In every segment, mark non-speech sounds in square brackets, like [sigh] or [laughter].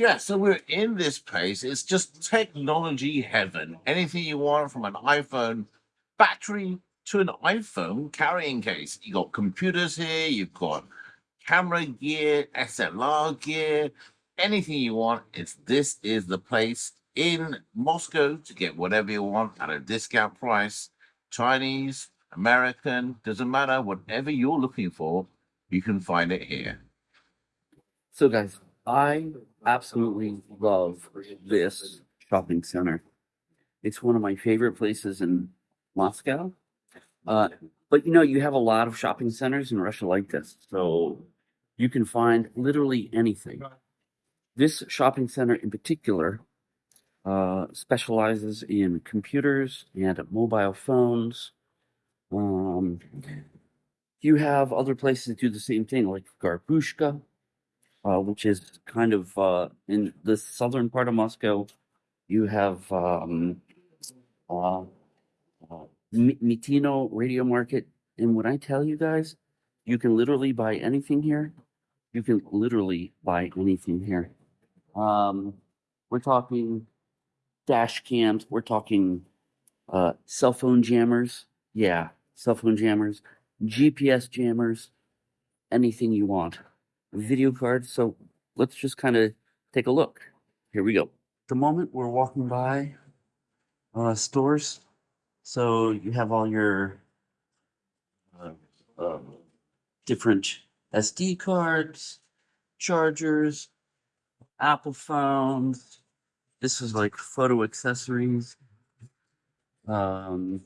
Yeah, so we're in this place. It's just technology heaven. Anything you want from an iPhone battery to an iPhone carrying case. You got computers here, you've got camera gear, SLR gear, anything you want. It's this is the place in Moscow to get whatever you want at a discount price. Chinese, American, doesn't matter. Whatever you're looking for, you can find it here. So, guys, I absolutely love this shopping center. It's one of my favorite places in Moscow. Uh, but you know, you have a lot of shopping centers in Russia like this, so you can find literally anything. This shopping center in particular uh, specializes in computers and mobile phones. Um, you have other places that do the same thing, like Gorbushka, uh, which is kind of uh, in the southern part of Moscow. You have um, uh, uh, Mi- Mitino Radio Market, and when I tell you guys, you can literally buy anything here. You can literally buy anything here. Um, we're talking dash cams. We're talking uh, cell phone jammers. Yeah, cell phone jammers, GPS jammers, anything you want. Video cards. So let's just kind of take a look. Here we go. The moment we're walking by uh, stores, so you have all your uh, um, different SD cards, chargers, Apple phones. This is like photo accessories. Um,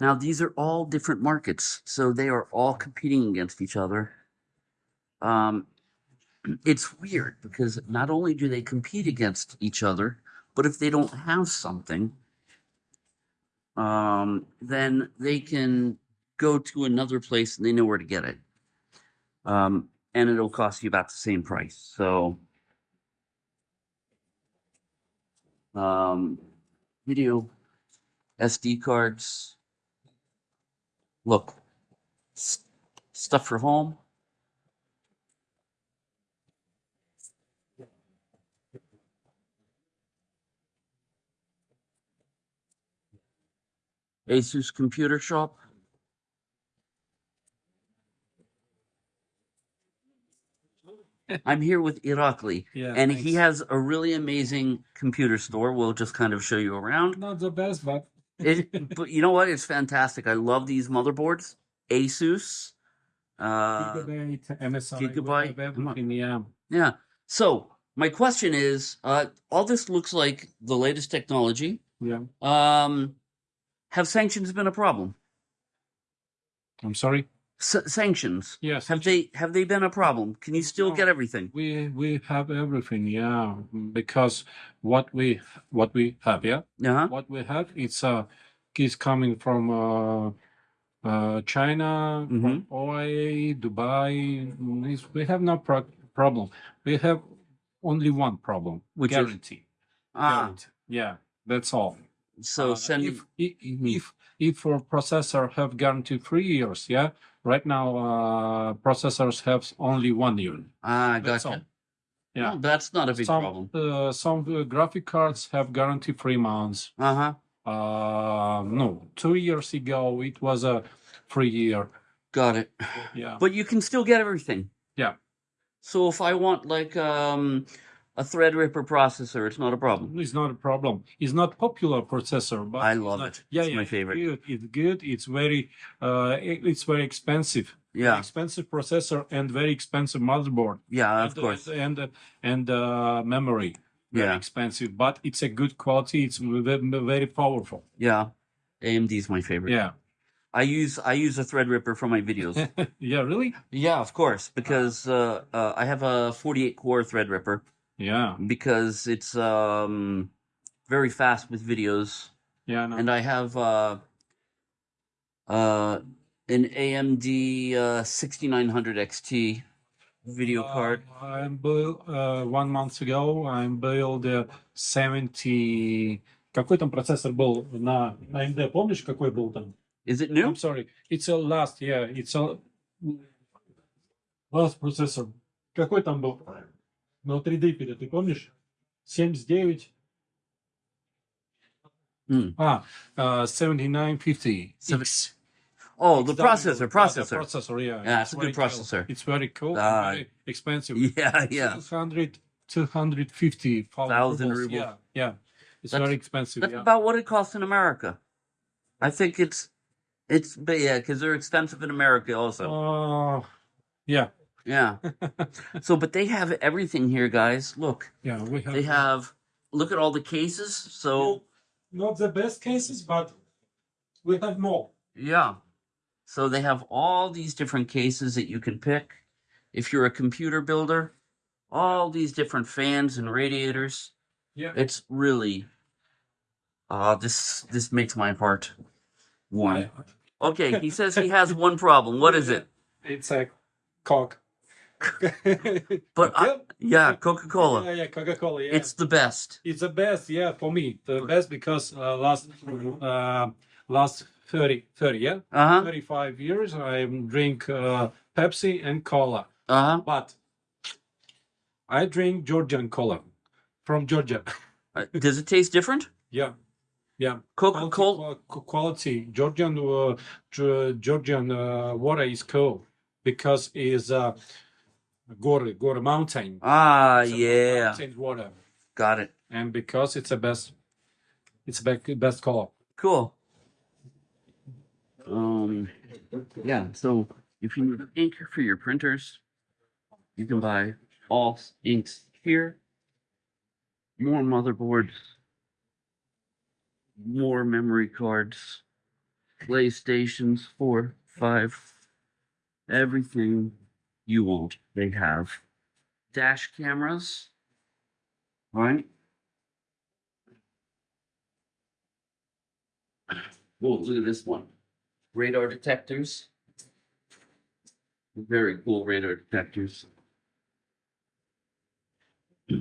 now, these are all different markets, so they are all competing against each other. Um, it's weird because not only do they compete against each other, but if they don't have something, um, then they can go to another place and they know where to get it. Um, and it'll cost you about the same price. So, um, video SD cards. Look, stuff for home. Asus Computer Shop. I'm here with Irakli, [laughs] Yeah, and he has a really amazing computer store. We'll just kind of show you around. Not the best, but [laughs] It, but you know what? It's fantastic. I love these motherboards. Asus. Uh, Gigabyte, MSI, Gigabyte, we have come on. everything, yeah. yeah. So my question is, uh, all this looks like the latest technology. Yeah. Um, have sanctions been a problem? I'm sorry. S- sanctions. Yes. Have they have they been a problem? Can you still get everything? We we have everything, yeah. Because what we what we have, yeah. Uh huh. What we have, it's uh, is coming from uh, uh, China, from. OIA, Dubai. Mm, it's- we have no pro- problem. We have only one problem: Which is- guarantee. Ah, Guarantee. Yeah, that's all. So Uh, send. if if if if a processor have guarantee three years, yeah. Right now, uh, processors have only one year. ah, That's gotcha. all. Yeah. Well, that's not a big some problem. Uh, some uh, graphic cards have guarantee three months. Uh huh. Uh, no, two years ago it was a three year. Got it. Yeah. But you can still get everything. Yeah. So if I want like um a Threadripper processor, it's not a problem. It's not a problem. It's not popular processor, but I love not- it. Yeah, It's yeah, my favorite. Good. It's good. It's very, uh, it's very expensive. Yeah. expensive processor and very expensive motherboard. Yeah, of and, course. and and, and uh, memory very Yeah. expensive but it's a good quality it's very powerful Yeah. AMD is my favorite. yeah I use I use a Threadripper for my videos. [laughs] yeah really yeah, of course, because uh, uh, I have a 48 core Threadripper yeah because it's um very fast with videos, yeah no. and I have uh uh an AMD uh 6900 XT video card. Uh, I built uh, one month ago I built a 70 какой там процессор был на на AMD помнишь какой был там Is it new? I'm sorry it's a last yeah it's a last processor какой там был на 3D перед, ты помнишь? 79. Hmm. А, uh, 7950. Seven- X. Oh, the XW. processor, Yeah, the processor. processor, yeah. Yeah, it's a very good cool. processor. It's very cool. and Ah. very expensive. [laughs] Yeah, yeah. 200, 250 Thousand rubles. rubles. Yeah, yeah. It's That's- very expensive. That's yeah. about what it costs in America. I think it's it's but yeah, because they're expensive in America also. Uh, yeah, yeah. [laughs] so, but they have everything here, guys. Look, yeah. We have, they have. Look at all the cases. So not the best cases, but we have more. yeah. So they have all these different cases that you can pick. If you're a computer builder, all these different fans and radiators. Yeah. It's really. Uh, this this makes my heart warm. Okay, he says he has one problem. What is it? [laughs] It's a cock. [laughs] But I, yeah, Coca Cola. Yeah, yeah, Coca Cola. Yeah. It's the best. it's the best. Yeah, for me, the best because uh, last uh, last 30, 30 yeah, Uh huh. 35 years I drink uh, Pepsi and cola. Uh huh. But I drink Georgian cola from Georgia. [laughs] Uh, Does it taste different? yeah, yeah. Coca Cola. Quality, quality Georgian uh, Georgian uh, water is cool because it's uh, Gore Gore mountain. Ah, It's yeah. mountain water, Got it. and because it's the best, it's the best best color. Cool. Um, yeah. So if you need ink for your printers, you can buy all inks here. More motherboards, more memory cards, PlayStations four, five, everything you won't. They have dash cameras. Right? Whoa, look at this one. Radar detectors. Very cool radar detectors. [clears throat]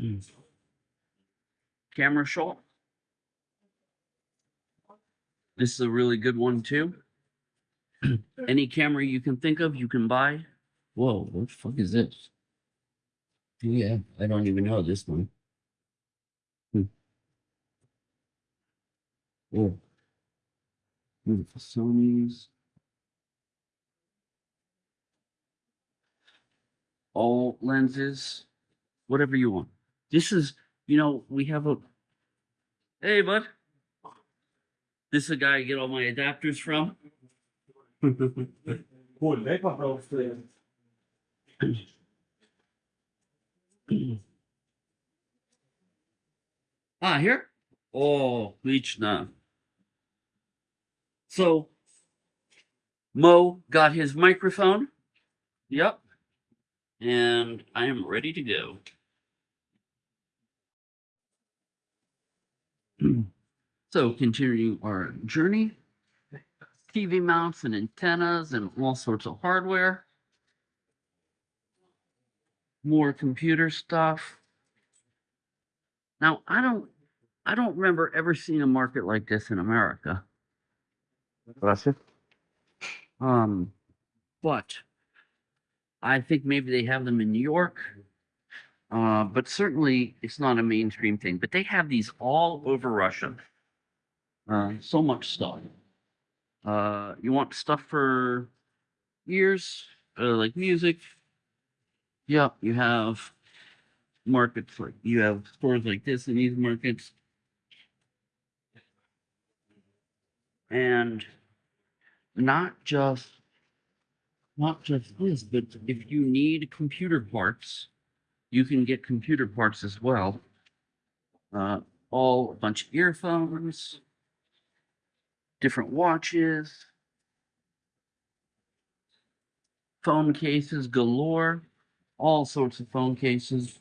Camera shot. This is a really good one too. [clears throat] Any camera you can think of, you can buy. Whoa, what the fuck is this? Yeah, I don't even know this one. Hmm. Oh. Hmm, Sony's. All lenses, whatever you want. This is, you know, we have a. Hey, bud. This is a guy I get all my adapters from. [laughs] [laughs] [clears throat] ah, here? Oh, Lichna. So, Mo got his microphone. Yep. And I am ready to go. [clears throat] so, continuing our journey, TV mounts and antennas and all sorts of hardware. More computer stuff. Now, I don't I don't remember ever seeing a market like this in America. Gracias. Um, but I think maybe they have them in New York. Uh, but certainly it's not a mainstream thing. But they have these all over Russia. Uh, so much stuff. Uh, you want stuff for ears, uh, like music. Yep, you have markets like you have stores like this in these markets. And not just not just this, but if you need computer parts, you can get computer parts as well. Uh, all a bunch of earphones, different watches, phone cases galore, all sorts of phone cases,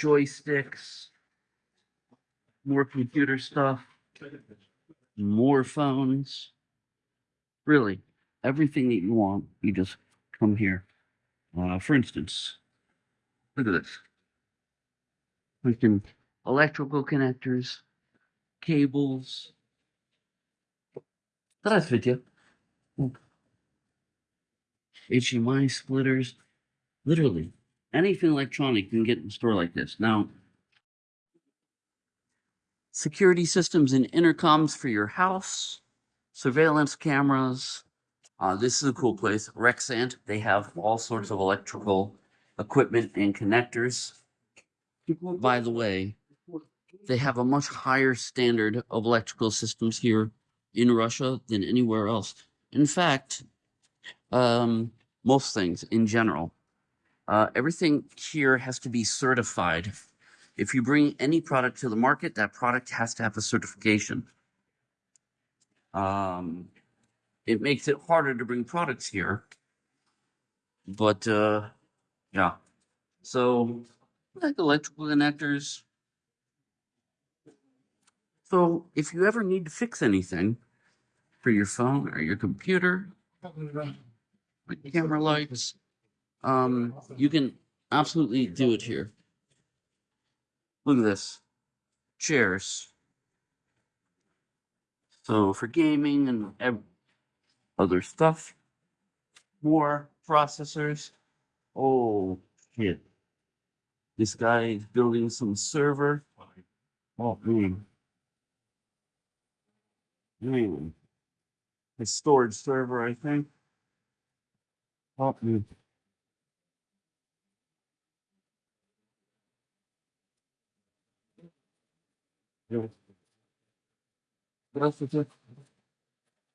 joysticks, more computer stuff, more phones. Really, everything that you want, you just come here. Uh, for instance, look at this. We can electrical connectors, cables. That's video. HDMI splitters. Literally, anything electronic you can get in a store like this. Now, security systems and intercoms for your house, surveillance cameras. Uh, this is a cool place. Rexant, they have all sorts of electrical equipment and connectors. By the way, they have a much higher standard of electrical systems here in Russia than anywhere else. In fact, um, most things in general, uh, everything here has to be certified. If you bring any product to the market, that product has to have a certification. Um, it makes it harder to bring products here, but uh, yeah. So, like electrical connectors. So, if you ever need to fix anything for your phone or your computer, like camera lights, um, you can absolutely do it here. Look at this chairs. So, for gaming and other stuff, more processors. Oh, shit. This guy is building some server. Oh, man. Man. A storage server, I think. Oh, man. Здравствуйте.